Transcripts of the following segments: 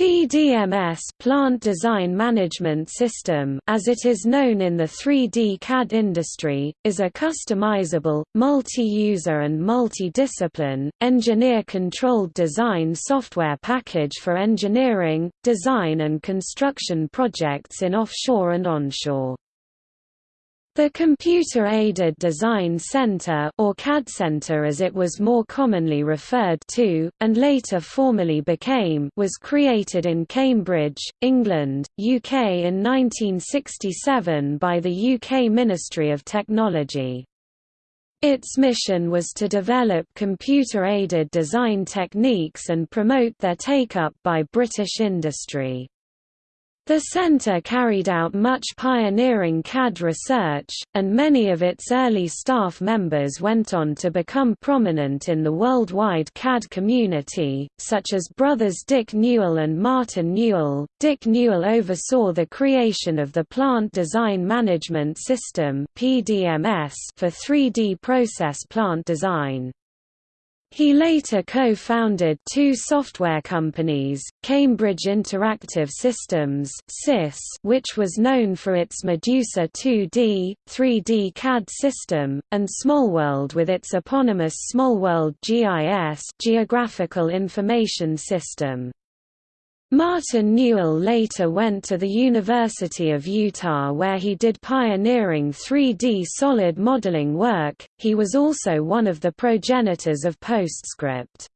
PDMS Plant Design Management System as it is known in the 3D CAD industry, is a customizable, multi-user and multi-discipline, engineer-controlled design software package for engineering, design and construction projects in offshore and onshore. The Computer-Aided Design Center or CAD Center as it was more commonly referred to, and later formally became was created in Cambridge, England, UK in 1967 by the UK Ministry of Technology. Its mission was to develop computer-aided design techniques and promote their take-up by British industry. The centre carried out much pioneering CAD research, and many of its early staff members went on to become prominent in the worldwide CAD community, such as brothers Dick Newell and Martin Newell. Dick Newell oversaw the creation of the Plant Design Management System (PDMS) for 3D process plant design. He later co-founded two software companies, Cambridge Interactive Systems which was known for its Medusa 2D, 3D CAD system, and Smallworld with its eponymous Smallworld GIS Geographical Information System. Martin Newell later went to the University of Utah where he did pioneering 3D solid modeling work. He was also one of the progenitors of PostScript.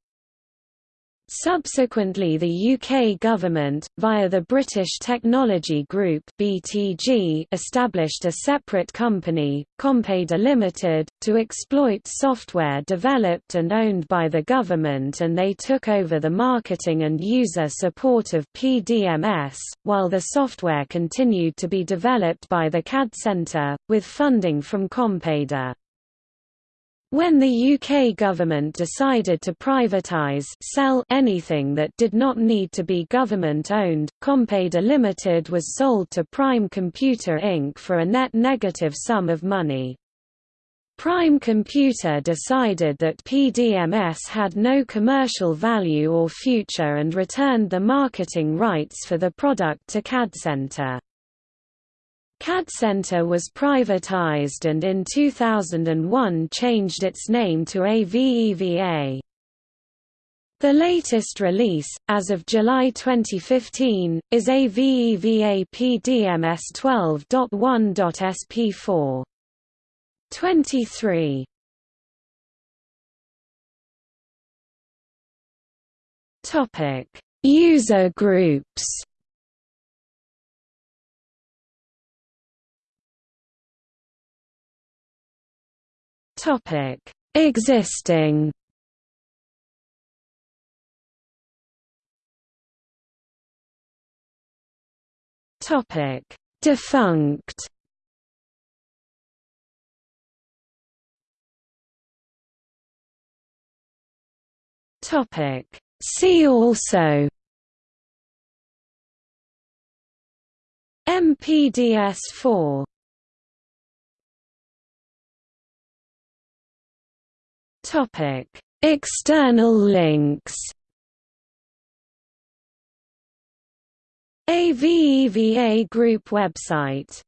Subsequently the UK government, via the British Technology Group (BTG), established a separate company, Compeda Limited, to exploit software developed and owned by the government and they took over the marketing and user support of PDMS, while the software continued to be developed by the CAD Centre, with funding from Compeda. When the UK government decided to privatise sell anything that did not need to be government-owned, Compeda Limited was sold to Prime Computer Inc. for a net negative sum of money. Prime Computer decided that PDMS had no commercial value or future and returned the marketing rights for the product to CAD Center. CADCenter was privatized and in 2001 changed its name to AVEVA. The latest release, as of July 2015, is AVEVA PDMS 12.1.SP4. 23 Topic: User groups. Topic: Existing. Topic: Defunct. Topic: See also. MPDS4 Topic: External links. AVEVA Group website